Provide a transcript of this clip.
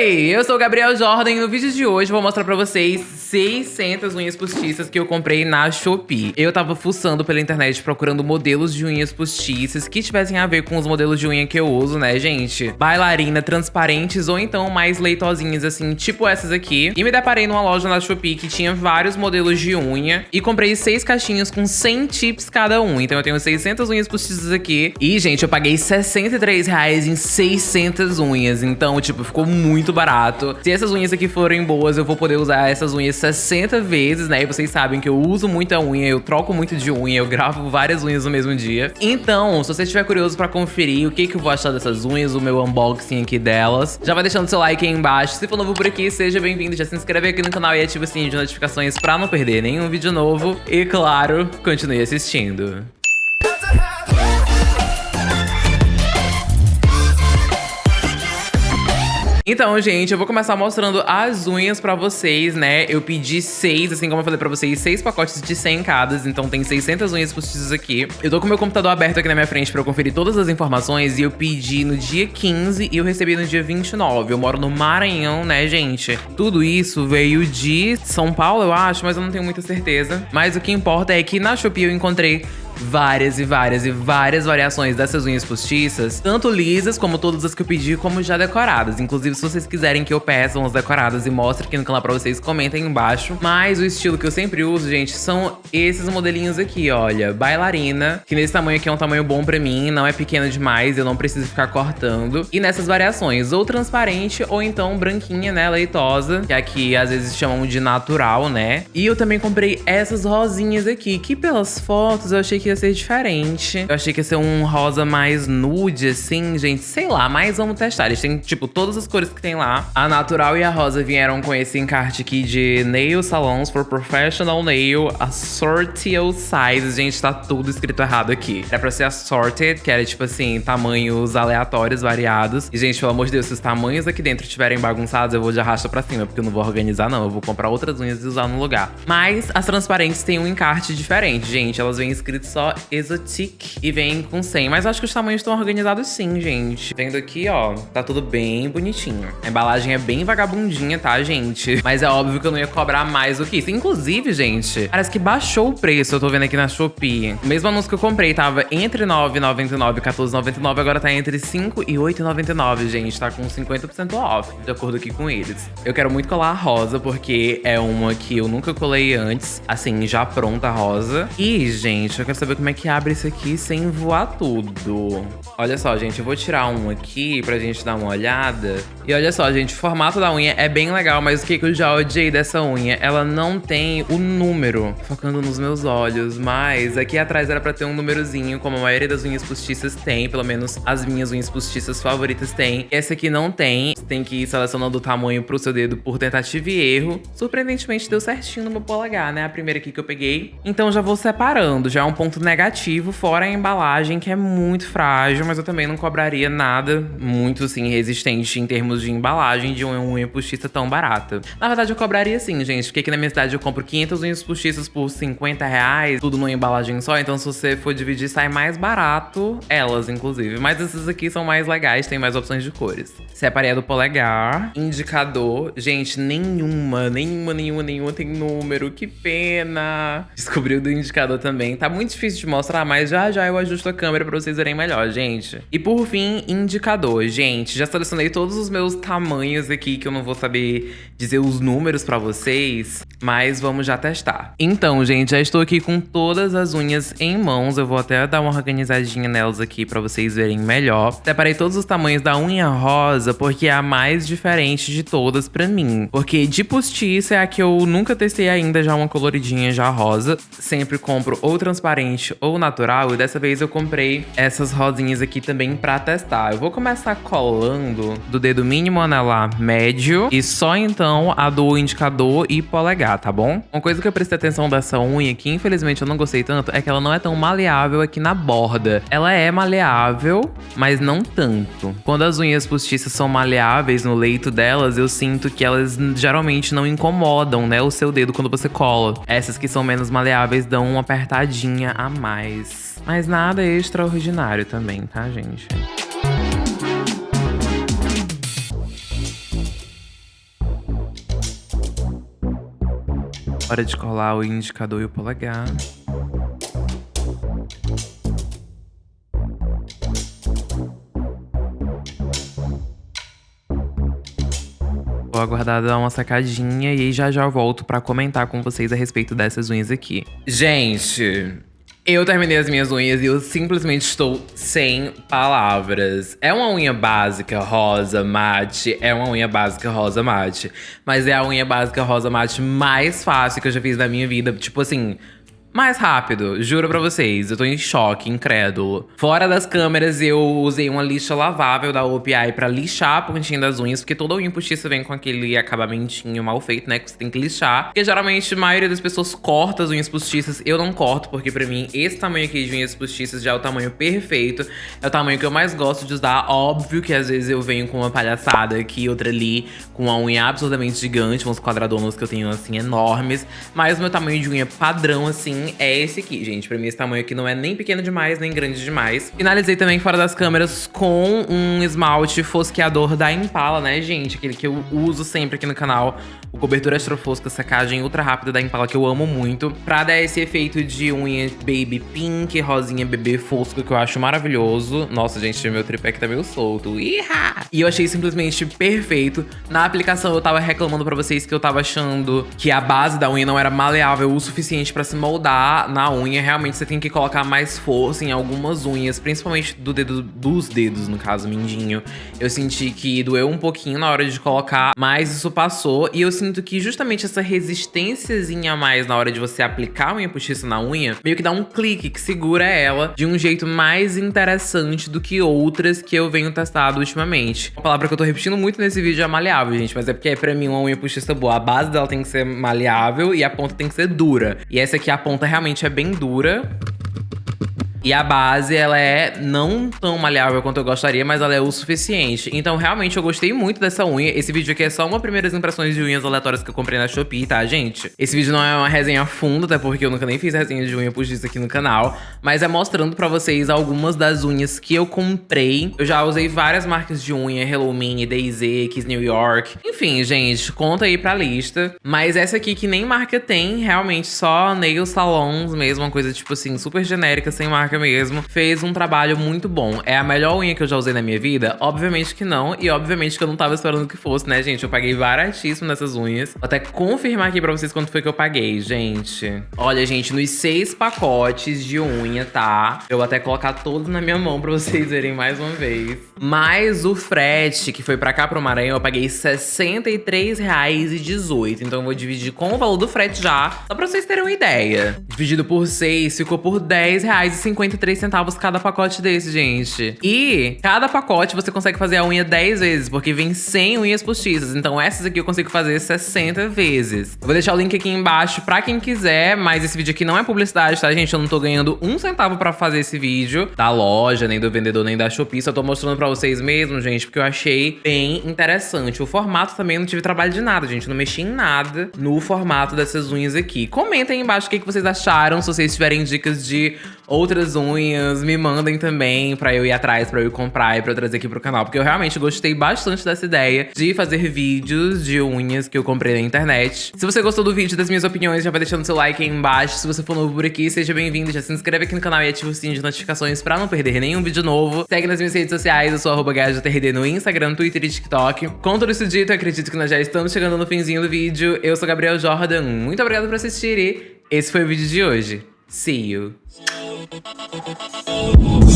Oi, eu sou o Gabriel Jordan e no vídeo de hoje vou mostrar pra vocês 600 unhas postiças que eu comprei na Shopee. Eu tava fuçando pela internet procurando modelos de unhas postiças que tivessem a ver com os modelos de unha que eu uso, né, gente? Bailarina, transparentes ou então mais leitosinhas, assim, tipo essas aqui. E me deparei numa loja na Shopee que tinha vários modelos de unha e comprei seis caixinhas com 100 tips cada um. Então eu tenho 600 unhas postiças aqui. E, gente, eu paguei 63 reais em 600 unhas. Então, tipo, ficou muito barato. Se essas unhas aqui forem boas, eu vou poder usar essas unhas 60 vezes, né? E vocês sabem que eu uso muita unha, eu troco muito de unha, eu gravo várias unhas no mesmo dia. Então, se você estiver curioso pra conferir o que, que eu vou achar dessas unhas, o meu unboxing aqui delas, já vai deixando seu like aí embaixo. Se for novo por aqui, seja bem-vindo, já se inscreve aqui no canal e ativa o sininho de notificações pra não perder nenhum vídeo novo. E claro, continue assistindo. Então, gente, eu vou começar mostrando as unhas pra vocês, né? Eu pedi seis, assim como eu falei pra vocês, seis pacotes de 100 cada, então tem 600 unhas postiças aqui. Eu tô com meu computador aberto aqui na minha frente pra eu conferir todas as informações e eu pedi no dia 15 e eu recebi no dia 29. Eu moro no Maranhão, né, gente? Tudo isso veio de São Paulo, eu acho, mas eu não tenho muita certeza. Mas o que importa é que na Shopee eu encontrei várias e várias e várias variações dessas unhas postiças, tanto lisas como todas as que eu pedi, como já decoradas. Inclusive, se vocês quiserem que eu peça umas decoradas e mostre aqui no canal pra vocês, comentem embaixo. Mas o estilo que eu sempre uso, gente, são esses modelinhos aqui, olha. Bailarina, que nesse tamanho aqui é um tamanho bom pra mim, não é pequeno demais, eu não preciso ficar cortando. E nessas variações, ou transparente, ou então branquinha, né, leitosa, que aqui às vezes chamam de natural, né? E eu também comprei essas rosinhas aqui, que pelas fotos eu achei que ia ser diferente. Eu achei que ia ser um rosa mais nude, assim, gente. Sei lá, mas vamos testar. Eles têm, tipo, todas as cores que tem lá. A natural e a rosa vieram com esse encarte aqui de Nail Salons for Professional Nail Assorted Size. Gente, tá tudo escrito errado aqui. Era pra ser assorted, que era, tipo assim, tamanhos aleatórios, variados. E, gente, pelo amor de Deus, se os tamanhos aqui dentro estiverem bagunçados, eu vou de arrasta pra cima, porque eu não vou organizar, não. Eu vou comprar outras unhas e usar no lugar. Mas as transparentes têm um encarte diferente, gente. Elas vêm escritas só e vem com 100. Mas acho que os tamanhos estão organizados sim, gente. Vendo aqui, ó, tá tudo bem bonitinho. A embalagem é bem vagabundinha, tá, gente? Mas é óbvio que eu não ia cobrar mais do que isso. Inclusive, gente, parece que baixou o preço. Eu tô vendo aqui na Shopee. O mesmo anúncio que eu comprei tava entre 9,99 e 14,99. Agora tá entre 5 e 8,99, gente. Tá com 50% off, de acordo aqui com eles. Eu quero muito colar a rosa, porque é uma que eu nunca colei antes. Assim, já pronta a rosa. E, gente, eu quero saber como é que abre isso aqui sem voar tudo. Olha só, gente, eu vou tirar um aqui pra gente dar uma olhada. E olha só, gente, o formato da unha é bem legal, mas o que, que eu já odiei dessa unha? Ela não tem o número, focando nos meus olhos, mas aqui atrás era pra ter um númerozinho, como a maioria das unhas postiças tem, pelo menos as minhas unhas postiças favoritas tem. Essa aqui não tem, você tem que ir selecionando o tamanho pro seu dedo por tentativa e erro. Surpreendentemente deu certinho no meu polegar, né? A primeira aqui que eu peguei. Então já vou separando, já é um ponto negativo, fora a embalagem, que é muito frágil, mas eu também não cobraria nada muito, assim, resistente em termos de embalagem de uma unha postiça tão barata. Na verdade, eu cobraria sim, gente, porque aqui na minha cidade eu compro 500 unhas postiças por 50 reais, tudo numa embalagem só, então se você for dividir, sai mais barato, elas, inclusive. Mas essas aqui são mais legais, tem mais opções de cores. Separei a do polegar, indicador. Gente, nenhuma, nenhuma, nenhuma, nenhuma tem número, que pena. Descobri o do indicador também. Tá muito difícil difícil de mostrar, mas já já eu ajusto a câmera pra vocês verem melhor, gente. E por fim, indicador. Gente, já selecionei todos os meus tamanhos aqui, que eu não vou saber dizer os números pra vocês, mas vamos já testar. Então, gente, já estou aqui com todas as unhas em mãos. Eu vou até dar uma organizadinha nelas aqui pra vocês verem melhor. Separei todos os tamanhos da unha rosa, porque é a mais diferente de todas pra mim. Porque de postiça é a que eu nunca testei ainda, já uma coloridinha já rosa. Sempre compro ou transparente ou natural. E dessa vez eu comprei essas rosinhas aqui também pra testar. Eu vou começar colando do dedo mínimo anelar médio e só então a do indicador e polegar, tá bom? Uma coisa que eu prestei atenção dessa unha, que infelizmente eu não gostei tanto, é que ela não é tão maleável aqui na borda. Ela é maleável, mas não tanto. Quando as unhas postiças são maleáveis no leito delas, eu sinto que elas geralmente não incomodam, né, o seu dedo quando você cola. Essas que são menos maleáveis dão uma apertadinha a mais. Mas nada extraordinário também, tá, gente? Hora de colar o indicador e o polegar. Vou aguardar dar uma sacadinha e já já volto para comentar com vocês a respeito dessas unhas aqui. Gente, eu terminei as minhas unhas e eu simplesmente estou sem palavras. É uma unha básica rosa mate, é uma unha básica rosa mate. Mas é a unha básica rosa mate mais fácil que eu já fiz na minha vida. Tipo assim, mais rápido, juro pra vocês, eu tô em choque, incrédulo. Fora das câmeras, eu usei uma lixa lavável da OPI pra lixar a pontinha das unhas, porque toda unha postiça vem com aquele acabamentinho mal feito, né, que você tem que lixar. Porque geralmente a maioria das pessoas corta as unhas postiças, eu não corto, porque pra mim esse tamanho aqui de unhas postiças já é o tamanho perfeito, é o tamanho que eu mais gosto de usar. Óbvio que às vezes eu venho com uma palhaçada aqui, outra ali, com uma unha absurdamente gigante, uns quadradonos que eu tenho assim enormes, mas o meu tamanho de unha padrão assim é esse aqui, gente. Pra mim esse tamanho aqui não é nem pequeno demais, nem grande demais. Finalizei também fora das câmeras com um esmalte fosqueador da Impala, né, gente? Aquele que eu uso sempre aqui no canal. O cobertura extra fosca, secagem ultra rápida da Impala, que eu amo muito. Pra dar esse efeito de unha baby pink, rosinha bebê fosco, que eu acho maravilhoso. Nossa, gente, meu tripé que tá meio solto. Iha! E eu achei simplesmente perfeito. Na aplicação eu tava reclamando pra vocês que eu tava achando que a base da unha não era maleável o suficiente pra se moldar na unha, realmente você tem que colocar mais força em algumas unhas, principalmente do dedo, dos dedos, no caso, mindinho. Eu senti que doeu um pouquinho na hora de colocar, mas isso passou. E eu sinto que justamente essa resistênciazinha a mais na hora de você aplicar a unha postiça na unha, meio que dá um clique que segura ela de um jeito mais interessante do que outras que eu venho testado ultimamente. A palavra que eu tô repetindo muito nesse vídeo é maleável, gente, mas é porque pra mim uma unha postiça boa, a base dela tem que ser maleável e a ponta tem que ser dura. E essa aqui, a ponta realmente é bem dura. E a base, ela é não tão maleável quanto eu gostaria, mas ela é o suficiente. Então, realmente, eu gostei muito dessa unha. Esse vídeo aqui é só uma primeiras impressões de unhas aleatórias que eu comprei na Shopee, tá, gente? Esse vídeo não é uma resenha funda, até porque eu nunca nem fiz resenha de unha postiça aqui no canal. Mas é mostrando pra vocês algumas das unhas que eu comprei. Eu já usei várias marcas de unha, Hello Mini, DayZ, Kiss New York. Enfim, gente, conta aí pra lista. Mas essa aqui que nem marca tem, realmente só nail salons mesmo, uma coisa tipo assim, super genérica, sem marca marca mesmo, fez um trabalho muito bom. É a melhor unha que eu já usei na minha vida? Obviamente que não, e obviamente que eu não tava esperando que fosse, né, gente? Eu paguei baratíssimo nessas unhas. Vou até confirmar aqui pra vocês quanto foi que eu paguei, gente. Olha, gente, nos seis pacotes de unha, tá? Eu vou até colocar todos na minha mão pra vocês verem mais uma vez. Mais o frete, que foi pra cá, pro Maranhão, eu paguei R$63,18. Então eu vou dividir com o valor do frete já, só pra vocês terem uma ideia. Dividido por seis, ficou por R$10,50 53 centavos cada pacote desse, gente. E cada pacote você consegue fazer a unha 10 vezes, porque vem 100 unhas postiças. Então essas aqui eu consigo fazer 60 vezes. Eu vou deixar o link aqui embaixo pra quem quiser, mas esse vídeo aqui não é publicidade, tá, gente? Eu não tô ganhando um centavo pra fazer esse vídeo da loja, nem do vendedor, nem da Shopee. Só tô mostrando pra vocês mesmo, gente, porque eu achei bem interessante. O formato também não tive trabalho de nada, gente. não mexi em nada no formato dessas unhas aqui. Comentem embaixo o que vocês acharam, se vocês tiverem dicas de outras unhas, me mandem também pra eu ir atrás, pra eu ir comprar e pra eu trazer aqui pro canal. Porque eu realmente gostei bastante dessa ideia de fazer vídeos de unhas que eu comprei na internet. Se você gostou do vídeo, das minhas opiniões, já vai deixando seu like aí embaixo. Se você for novo por aqui, seja bem-vindo. Já se inscreve aqui no canal e ativa o sininho de notificações pra não perder nenhum vídeo novo. Segue nas minhas redes sociais, eu sou arroba no Instagram, Twitter e TikTok. Com tudo isso dito, acredito que nós já estamos chegando no finzinho do vídeo. Eu sou Gabriel Jordan, muito obrigado por assistir e esse foi o vídeo de hoje. See you. Música